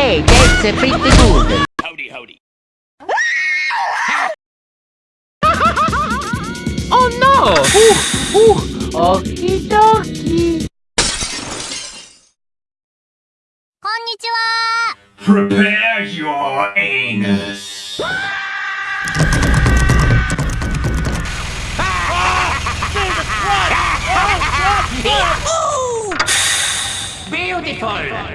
Hey, that's uh, pretty good. Howdy, howdy. Oh no! Ooh, ooh, okie dokie. Konnichiwa! Prepare your anus. Beautiful!